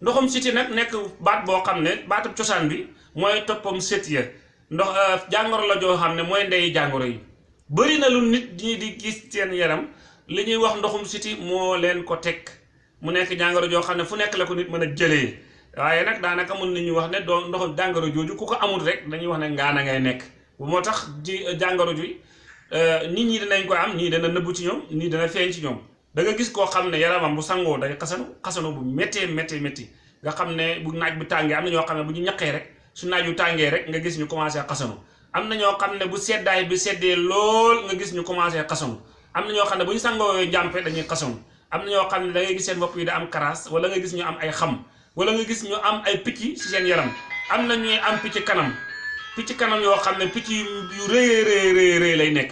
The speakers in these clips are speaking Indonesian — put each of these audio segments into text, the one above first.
ndoxum siti nag nekk baat boo xam ne baatab cosaan bi mooy toppam sët ya. ndox jàngoro la joo xam ne mooy ndey jàngoro yi. bëri na lu nit ñi di gis seen yaram li ñuy wax ndoxum siti moo leen ko teg. mu nekk jàngoro joo xam ne fu nekk la ko nit mën a jëlee. waaye nag daanaka mën nañu wax ne doo ndoxum jàngoro jooju ku ko amul rek dañuy wax ne ngaana ngay nekk. moo tax ji jàngoro ji nit ñi dinañ ko am ñii dana nëbbu ci ñoom ñii dana feeñ ci ñoom da nga gis koo xam ne yaramam bu sangoo day xasanu xasanu bu méttee méttee métti. Nga xam ne bu naaj bu tàngee am na ñoo bu ñu ñaqee rek su naaj tàngee rek nga gis ñu commencé xasanu. Am na ñoo bu seddaay bi seddee lool nga gis ñu commencé xasanu. Am na ñoo bu ñu sangoo njàmpe dañuy xasanu. Am na ñoo da ngay gis seen bopp yi da am karaas wala nga gis ñu am ay xam wala nga gis ñu am ay picc ci seen yaram. Am na ñuy am picc kanam picc kanam yoo xam ne yu rëy rëy rëy lay nekk.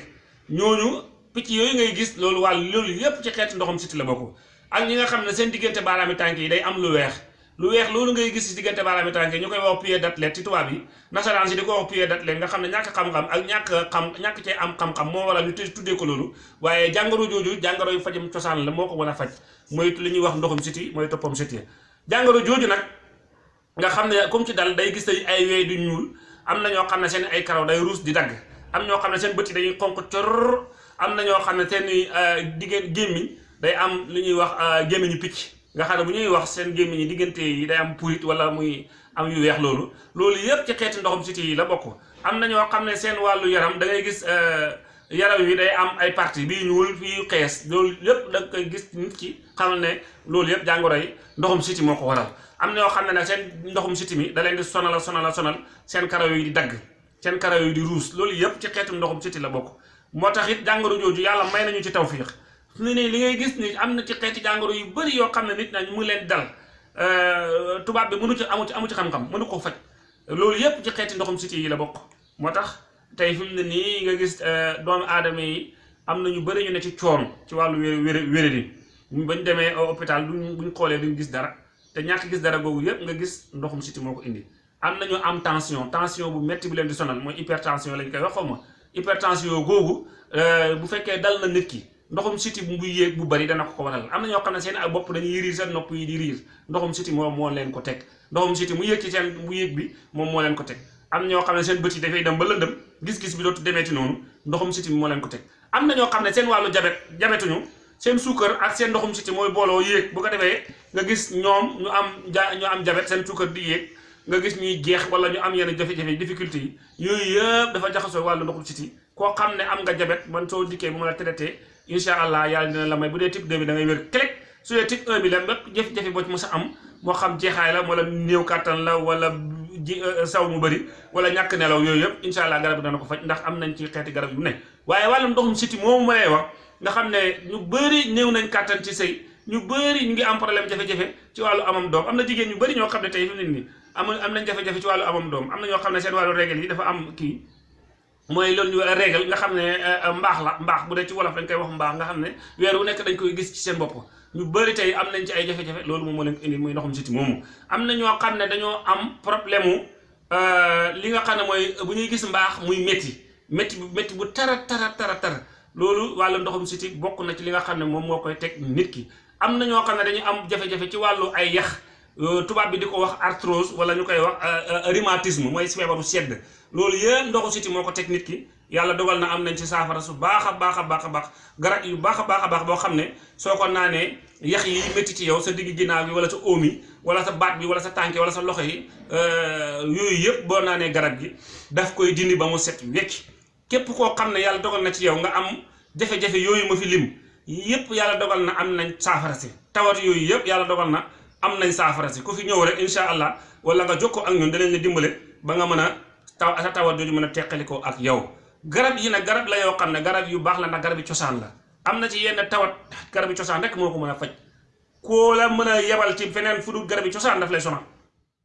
Ñooñu picc yooyu ngay gis loolu wàll loolu yépp ci xeeti ndoxum siti la bokk. ak ñi nga xam ne seen diggante baaraami tànk yi day am lu weex. lu weex loolu ngay gis ci diggante baaraami tànk yi wax pied d'athlète ci tubaab yi. Nasaraan si di ko wax pied d'athlète nga xam ne ñàkk xam-xam ak ñàkk xam ñàkk cee am xam-xam moo waral ñu tuddee ko loolu. Waaye jàngoro jooju jàngoro yu fajam cosaan la moo ko mën a faj. Li ñuy wax ndoxum siti mooy toppam siti. Jàngoro jooju nag nga xam ne comme ci dal day gis ay wey du ñuul. Am na ñoo xam ne seen ay karaw day ruus di dagg. Am ñoo xam ne seen bët yi dañuy xonq cor am na ñoo xam ne seen diggante gémmiñ day am li ñuy wax gémmiñu picc. Nga xam ne bu ñuy wax seen gémmiñ yi diggante yi day am purit wala muy am yu weex loolu. Loolu yëpp ci xeeti ndoxum siti yi la bokk. Am na ñoo xam ne seen wàllu yaram da ngay gis yaram wi day am ay partie bii ñuul fii xees. Loolu yëpp da koy gis nit ki xamal ne loolu yëpp jàngoro yi ndoxum siti moo ko waral. Am na ñoo xam ne seen ndoxum siti mi da leen di sonal sonal sonal seen karaw yi di dagg seen karaw yi di ruus. Loolu yëpp ci xeetu ndoxum siti la bokk moo tax it jàngoro jooju yàlla may nañu ci tawfiix. Ni ne li ngay gis ni am na ci xeeti jàngoro yu bëri yoo xam ne nit nañ mu leen dal. Tubaab bi mënu ci amu ci amu ci xam-xam mënu ko faj. Loolu yëpp ci xeeti ndoxum siti yi la bokk. Moo tax tey fi mu ne nii nga gis doomu aadama yi am na ñu bëri ñu ne ci coono ci wàllu wér wér wéradi bañ demee hôpital duñ buñ xoolee duñ gis dara. Te ñàkk gis dara googu yëpp nga gis ndoxum siti moo ko indi. Am nañu am tension tension bu metti bu leen di sonal mooy hypertension lañ koy wax xaw ma hypertension googu bu fekkee dal na nit ki ndoxum siti bu yéeg bu bari dana ko ko waral. Am na ñoo seen ay bopp dañuy riir seen nopp yi di riir. Ndoxum siti moom moo leen ko teg. Ndoxum siti mu yéeg ci seen bu bi moom moo leen ko teg. Am ñoo xam seen bët yi dem ba lëndëm gis-gis bi dootu demeeti noonu ndoxum siti moo leen ko teg. Am na ñoo xam ne seen wàllu jabet jabetuñu seen suukar ak seen ndoxum siti mooy booloo yéeg. Bu ko defee nga gis ñoom ñu am ñu am jabet seen suukar di nga gis ñuy jeex wala ñu am yenn jafe-jafe difficulté yi yooyu yëpp dafa jaxasoo wàllu ndoxum siti. Koo xam ne am nga jabet man soo dikkee bu la traité incha allah yàlla dina la may. Bu dee type 2 bi da ngay wér clé su dee type 1 bi la bépp jafe-jafe boo ci mos am moo xam jeexaay la wala néew kàttan la wala ji saw mu bëri wala ñàkk nelaw yooyu yëpp incha allah garab dana ko faj ndax am nañ ci xeeti garab yu ne. Waaye wàllum ndoxum siti moomu ma lay wax nga xam ne ñu bëri néew nañ kàttan ci ñu bëri ñu ngi am problème jafe-jafe ci wàllu amam doom. Am na ñu bëri ñoo xam ne tey fi ne nii am am nañ jafe-jafe ci wàllu amam doom. Am na ñoo xam ne seen wàllu règle yi dafa am kii mooy loolu ñu règle nga xam ne mbaax la mbaax bu dee ci wolof dañ koy wax mbaax nga xam ne wu nekk dañ koy gis ci seen bopp. Ñu bëri tey am nañ ci ay jafe-jafe loolu moom moo leen indi muy ndoxum siti moomu. Am na ñoo xam ne dañoo am problème mu li nga xam ne mooy bu ñuy gis mbaax muy métti bu métti bu tara tara tara tara. Loolu wàllu ndoxum siti bokk na ci li nga xam ne moom moo koy teg nit ki am na ñoo xam ne dañu am jafe-jafe ci wàllu ay yax tubaab bi di ko wax arthrose wala ñu koy wax rhumatisme mooy feebaru sedd. Loolu yëpp ndoxu siti moo ko teg nit ki yàlla dogal na am nañ ci saafara su baax a baax a baax a yu baax a baax a baax boo xam ko yax yi métti ci yow sa digg ginnaaw bi wala sa óom yi wala sa baat bi wala sa tànk wala sa loxo yi yooyu yëpp boo naanee garab gi daf koy dindi ba mu set wecc. Képp koo xam ne yàlla dogal na ci yow nga am jafe-jafe yooyu ma fi lim yëpp yàlla dogal na am nañ saafara si. tawat yooyu yëpp yàlla dogal na am nañ saafara si. ku fi ñëw rek incha allah wala nga jokkoo ak ñun danañ la dimbale ba nga mën a taw sa tawat ak yow. garab yi nag garab la ne garab yu baax la ndax garab yi cosaan la. am na ci yenn tawat garab yi cosaan rek moo ko mën a faj. koo la mën a yebal ci feneen fu dul garab yi cosaan daf lay sonal